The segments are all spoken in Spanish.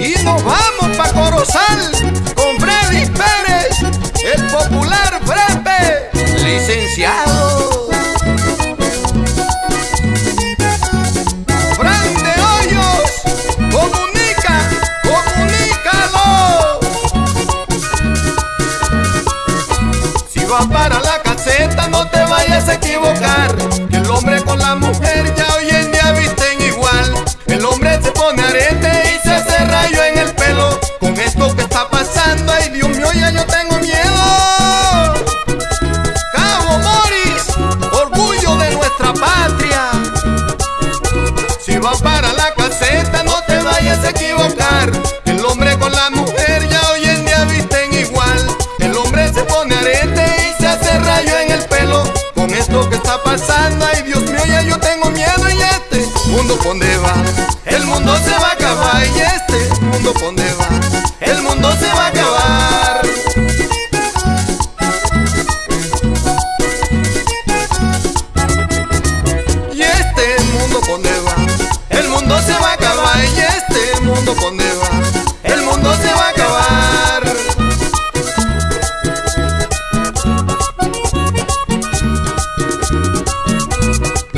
y nos vamos pa' Corozal con Freddy Pérez, el popular Frepe, licenciado. Fran de Hoyos, comunica, comunícalo. Si vas para la caseta no te vayas a equivocar, que el hombre con la mujer ya hoy en día visten igual. El hombre se pone arete pasando, ay Dios mío, ya yo tengo miedo y este mundo donde va. El mundo se va a acabar y este mundo donde va. El mundo se va a acabar. Y este mundo donde va. El mundo se va a acabar y este mundo donde va. El mundo se va a acabar.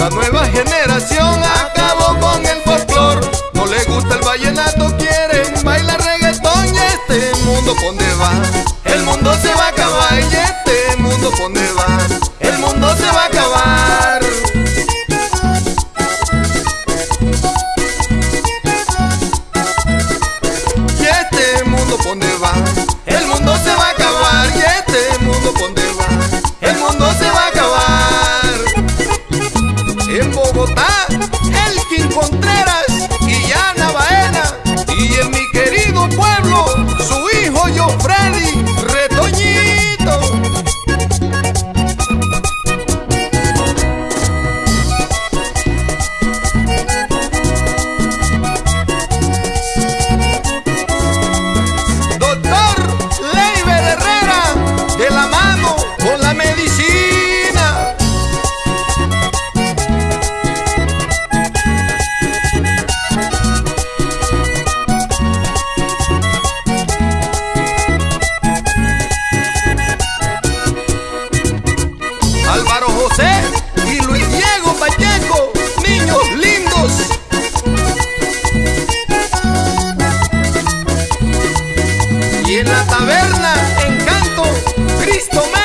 La nueva generación acabó con el folclor. No le gusta el vallenato, quieren bailar reggaetón y este mundo donde va. El mundo se va a acabar y este mundo donde va. El mundo se va a acabar. Y este mundo va. en la taberna Encanto Cristo